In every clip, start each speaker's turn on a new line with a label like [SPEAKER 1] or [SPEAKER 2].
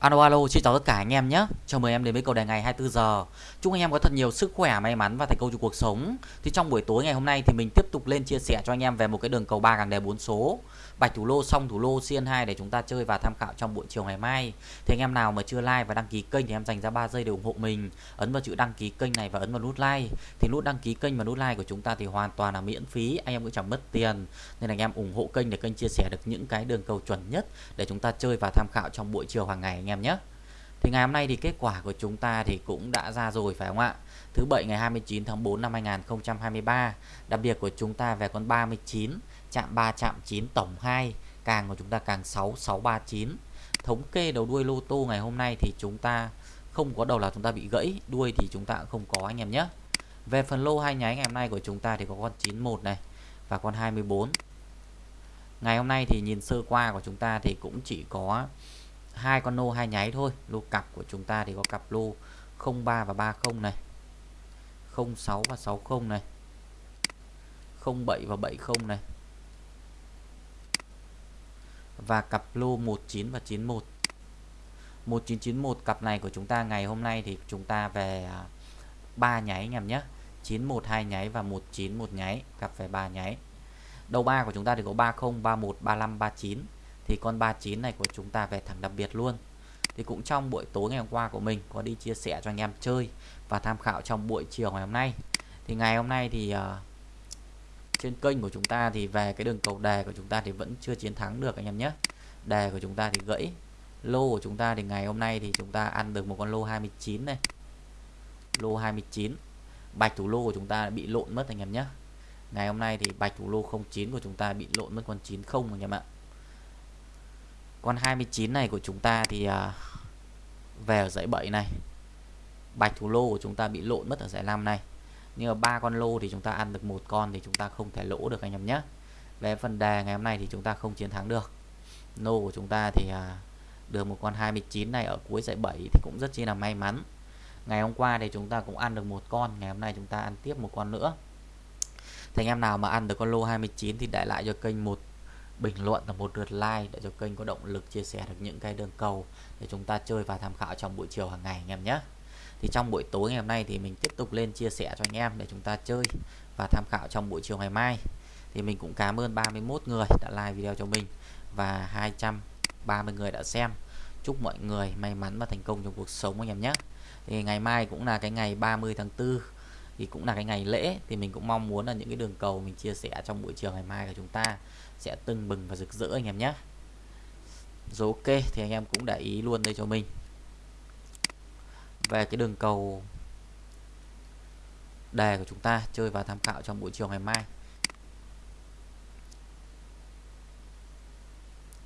[SPEAKER 1] Alo alo, xin chào tất cả anh em nhé. Chào mừng em đến với cầu đề ngày 24 giờ. Chúc anh em có thật nhiều sức khỏe, may mắn và thành công trong cuộc sống. Thì trong buổi tối ngày hôm nay thì mình tiếp tục lên chia sẻ cho anh em về một cái đường cầu 3 càng đề 4 số. Bạch thủ lô xong thủ lô CN2 để chúng ta chơi và tham khảo trong buổi chiều ngày mai. Thì anh em nào mà chưa like và đăng ký kênh thì em dành ra 3 giây để ủng hộ mình. Ấn vào chữ đăng ký kênh này và ấn vào nút like. Thì nút đăng ký kênh và nút like của chúng ta thì hoàn toàn là miễn phí, anh em cũng chẳng mất tiền. Nên anh em ủng hộ kênh để kênh chia sẻ được những cái đường cầu chuẩn nhất để chúng ta chơi và tham khảo trong buổi chiều hàng ngày anh em nhé. Thì ngày hôm nay thì kết quả của chúng ta thì cũng đã ra rồi phải không ạ? Thứ bảy ngày 29 tháng 4 năm 2023. Đặc biệt của chúng ta về con 39, chạm 3 chạm 9 tổng 2, càng của chúng ta càng 6 639. Thống kê đầu đuôi lô tô ngày hôm nay thì chúng ta không có đầu là chúng ta bị gãy, đuôi thì chúng ta không có anh em nhé. Về phần lô hai nháy ngày hôm nay của chúng ta thì có con 91 này và con 24. Ngày hôm nay thì nhìn sơ qua của chúng ta thì cũng chỉ có hai con lô hai nháy thôi lô cặp của chúng ta thì có cặp lô 03 và 30 này 06 và 60 này 07 và 70 này và cặp lô 19 và 91 1991 cặp này của chúng ta ngày hôm nay thì chúng ta về à, ba nháy anh em nhé. 91 hai nháy và 19 một nháy cặp về ba nháy. Đầu ba của chúng ta thì có 30 31 35 39 thì con 39 này của chúng ta về thẳng đặc biệt luôn. Thì cũng trong buổi tối ngày hôm qua của mình có đi chia sẻ cho anh em chơi và tham khảo trong buổi chiều ngày hôm nay. Thì ngày hôm nay thì uh, trên kênh của chúng ta thì về cái đường cầu đề của chúng ta thì vẫn chưa chiến thắng được anh em nhé. Đề của chúng ta thì gãy. Lô của chúng ta thì ngày hôm nay thì chúng ta ăn được một con lô 29 này. Lô 29 bạch thủ lô của chúng ta bị lộn mất anh em nhé. Ngày hôm nay thì bạch thủ lô 09 của chúng ta bị lộn mất con 90 anh em ạ. Con 29 này của chúng ta thì à, về ở dãy 7 này. Bạch thủ lô của chúng ta bị lộn mất ở dãy 5 này nhưng mà ba con lô thì chúng ta ăn được một con thì chúng ta không thể lỗ được anh em nhé. Về phần đề ngày hôm nay thì chúng ta không chiến thắng được. Nô của chúng ta thì à, được một con 29 này ở cuối dãy 7 thì cũng rất chi là may mắn. Ngày hôm qua thì chúng ta cũng ăn được một con ngày hôm nay chúng ta ăn tiếp một con nữa. Thì anh em nào mà ăn được con lô 29 thì để lại cho kênh một bình luận và một lượt like để cho kênh có động lực chia sẻ được những cái đường cầu để chúng ta chơi và tham khảo trong buổi chiều hàng ngày anh em nhé thì trong buổi tối ngày hôm nay thì mình tiếp tục lên chia sẻ cho anh em để chúng ta chơi và tham khảo trong buổi chiều ngày mai. Thì mình cũng cảm ơn 31 người đã like video cho mình và 230 người đã xem. Chúc mọi người may mắn và thành công trong cuộc sống anh em nhé. Thì ngày mai cũng là cái ngày 30 tháng 4 thì cũng là cái ngày lễ. Thì mình cũng mong muốn là những cái đường cầu mình chia sẻ trong buổi chiều ngày mai của chúng ta sẽ tưng bừng và rực rỡ anh em nhé. Rồi ok, thì anh em cũng để ý luôn đây cho mình về cái đường cầu đề của chúng ta chơi và tham khảo trong buổi chiều ngày mai.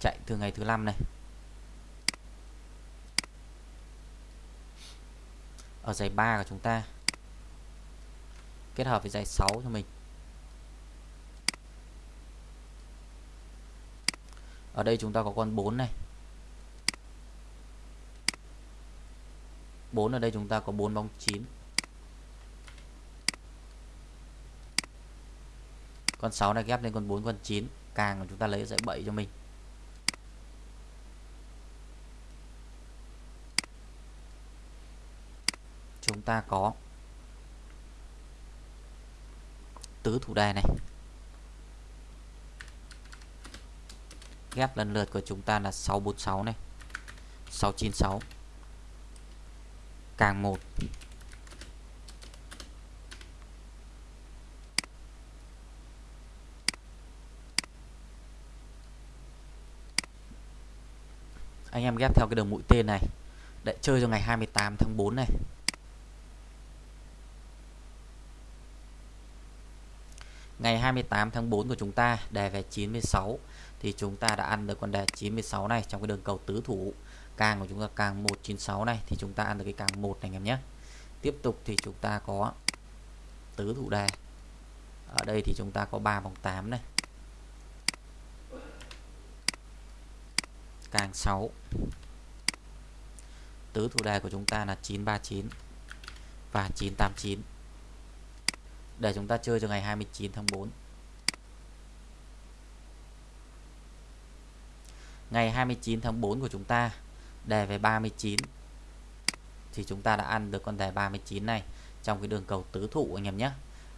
[SPEAKER 1] Chạy từ ngày thứ năm này. Ở giày 3 của chúng ta, kết hợp với giày 6 cho mình. Ở đây chúng ta có con 4 này. 4 ở đây chúng ta có 4 bóng 9 con 6 này ghép lên con 4 con 9 càng chúng ta lấy dãy 7 cho mình. Chúng ta có tứ thủ đề này. Ghép lần lượt của chúng ta là 646 này. 696 càng 1 anh em ghép theo cái đường mũi tên này. Để chơi cho ngày 28 tháng 4 này. Ngày 28 tháng 4 của chúng ta đề về 96 thì chúng ta đã ăn được con đề 96 này trong cái đường cầu tứ thủ càng của chúng ta càng 196 này, thì chúng ta ăn được cái càng 1 này, anh em nhé. Tiếp tục thì chúng ta có tứ thủ đề. Ở đây thì chúng ta có 3 vòng 8 này. Càng 6 tứ thủ đề của chúng ta là 939 và 989 để chúng ta chơi cho ngày 29 tháng 4 ngày 29 tháng 4 của chúng ta đề về 39 thì chúng ta đã ăn được con đề 39 này trong cái đường cầu tứ thụ anh em nhé.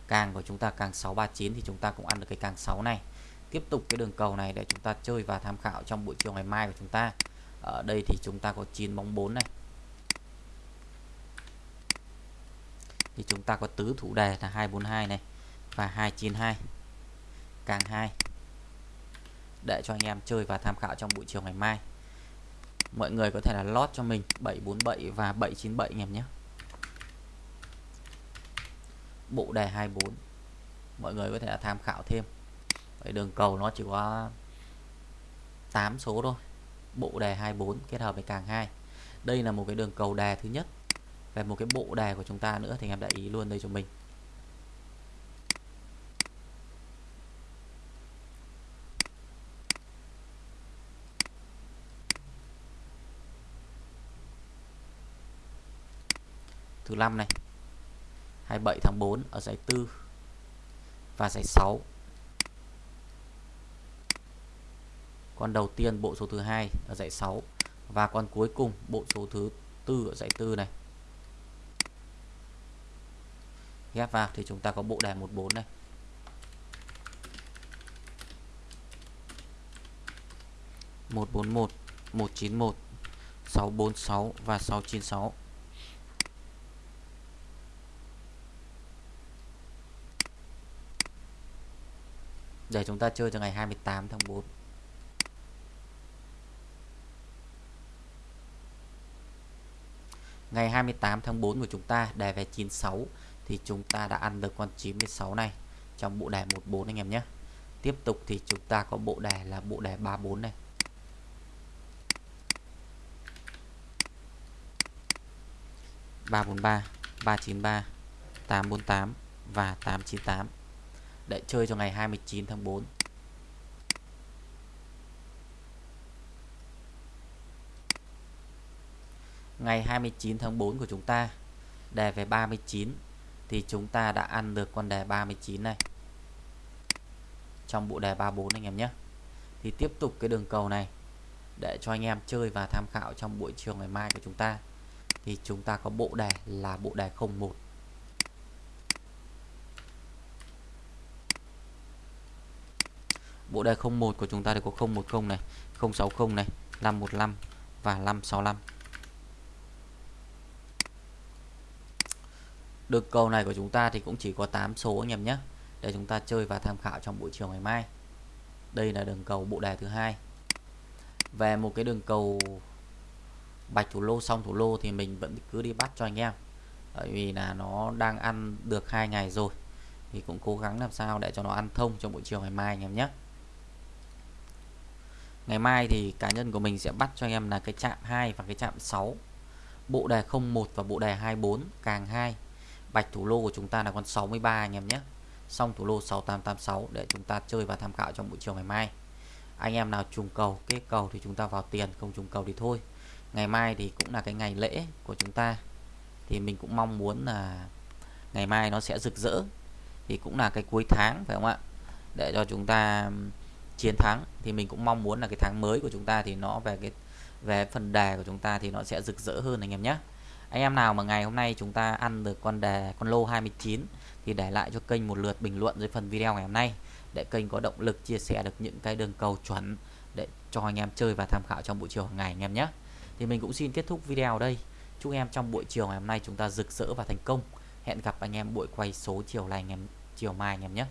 [SPEAKER 1] Càng của chúng ta càng 639 thì chúng ta cũng ăn được cái càng 6 này. Tiếp tục cái đường cầu này để chúng ta chơi và tham khảo trong buổi chiều ngày mai của chúng ta. Ở đây thì chúng ta có 9 bóng 4 này. Thì chúng ta có tứ thủ đề là 242 này và 292 càng 2 để cho anh em chơi và tham khảo trong buổi chiều ngày mai mọi người có thể là lót cho mình 747 và 797 anh em nhé. Bộ đề 24 mọi người có thể là tham khảo thêm. Vậy đường cầu nó chỉ có 8 số thôi. Bộ đề 24 kết hợp với càng 2 đây là một cái đường cầu đề thứ nhất. Về một cái bộ đề của chúng ta nữa thì em đã ý luôn đây cho mình. Thứ năm này. 27 tháng 4 ở giải 4 và giải 6 con đầu tiên bộ số thứ hai ở giải 6 và con cuối cùng bộ số thứ tư ở giải 4 này. Ghép vào thì chúng ta có bộ đề 14 này. một bốn một một chín một, sáu bốn sáu và sáu chín sáu. Giờ chúng ta chơi cho ngày 28 tháng 4 Ngày 28 tháng 4 của chúng ta đề về 96 thì chúng ta đã ăn được con 96 này trong bộ đề 14 anh em nhé. Tiếp tục thì chúng ta có bộ đề là bộ đề 34 này. ba bốn ba ba chín ba, tám bốn tám và tám chín tám để chơi cho ngày 29 tháng 4 ngày 29 tháng 4 của chúng ta, đề về 39 thì chúng ta đã ăn được con đề 39 này. Trong bộ đề 34 anh em nhé. Thì tiếp tục cái đường cầu này, để cho anh em chơi và tham khảo trong buổi chiều ngày mai của chúng ta. Thì chúng ta có bộ đề là bộ đề 01 bộ đề 01 của chúng ta thì có 010 này 060 này 515 và 565 Được cầu này của chúng ta thì cũng chỉ có 8 số anh em nhé, để chúng ta chơi và tham khảo trong buổi chiều ngày mai. Đây là đường cầu bộ đề thứ hai. Về một cái đường cầu bạch thủ lô xong thủ lô thì mình vẫn cứ đi bắt cho anh em. Bởi vì là nó đang ăn được hai ngày rồi, thì cũng cố gắng làm sao để cho nó ăn thông trong buổi chiều ngày mai anh em nhé ngày mai thì cá nhân của mình sẽ bắt cho anh em là cái chạm 2 và cái chạm 6 bộ đề 01 và bộ đề 24 càng 2 bạch thủ lô của chúng ta là con 63 anh em nhé. Xong thủ lô 6886 để chúng ta chơi và tham khảo trong buổi chiều ngày mai. Anh em nào trùng cầu kết cầu thì chúng ta vào tiền, không trùng cầu thì thôi. Ngày mai thì cũng là cái ngày lễ của chúng ta. Thì mình cũng mong muốn là ngày mai nó sẽ rực rỡ. Thì cũng là cái cuối tháng phải không ạ? Để cho chúng ta chiến thắng, thì mình cũng mong muốn là cái tháng mới của chúng ta thì nó về cái, về phần đề của chúng ta thì nó sẽ rực rỡ hơn anh em nhé. Anh em nào mà ngày hôm nay chúng ta ăn được con đề, con lô 29 thì để lại cho kênh một lượt bình luận dưới phần video ngày hôm nay, để kênh có động lực chia sẻ được những cái đường cầu chuẩn để cho anh em chơi và tham khảo trong buổi chiều hàng ngày anh em nhé. Thì mình cũng xin kết thúc video ở đây. Chúc em trong buổi chiều ngày hôm nay chúng ta rực rỡ và thành công. Hẹn gặp anh em buổi quay số chiều này anh em, chiều mai anh em nhé.